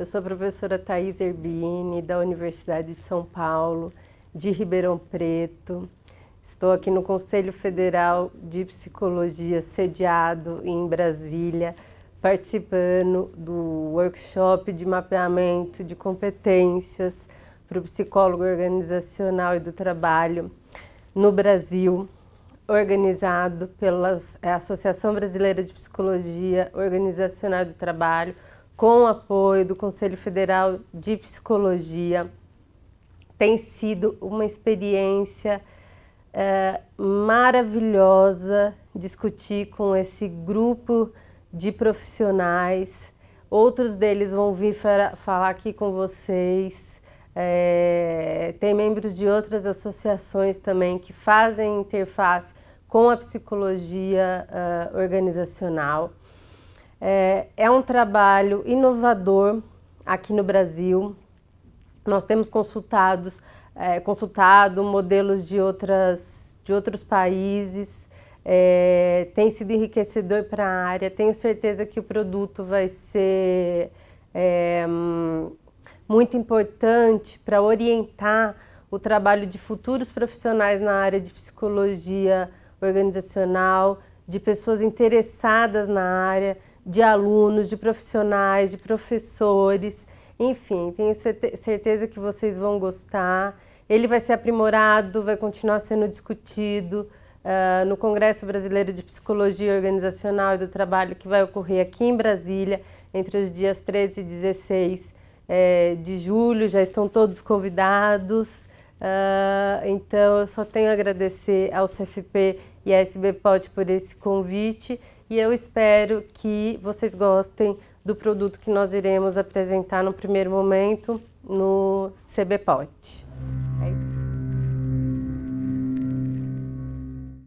Eu sou a professora Thais Erbini, da Universidade de São Paulo, de Ribeirão Preto. Estou aqui no Conselho Federal de Psicologia, sediado em Brasília, participando do workshop de mapeamento de competências para o psicólogo organizacional e do trabalho no Brasil, organizado pela é, Associação Brasileira de Psicologia Organizacional do Trabalho, com apoio do Conselho Federal de Psicologia. Tem sido uma experiência é, maravilhosa discutir com esse grupo de profissionais. Outros deles vão vir falar aqui com vocês. É, tem membros de outras associações também que fazem interface com a psicologia uh, organizacional. É, é um trabalho inovador aqui no Brasil. Nós temos consultados, é, consultado modelos de, outras, de outros países, é, tem sido enriquecedor para a área. Tenho certeza que o produto vai ser é, muito importante para orientar o trabalho de futuros profissionais na área de psicologia organizacional, de pessoas interessadas na área, de alunos, de profissionais, de professores, enfim, tenho certeza que vocês vão gostar. Ele vai ser aprimorado, vai continuar sendo discutido uh, no Congresso Brasileiro de Psicologia Organizacional e do Trabalho, que vai ocorrer aqui em Brasília, entre os dias 13 e 16 é, de julho, já estão todos convidados. Uh, então, eu só tenho a agradecer ao CFP e à SBPOT por esse convite e eu espero que vocês gostem do produto que nós iremos apresentar no primeiro momento no CBPOT.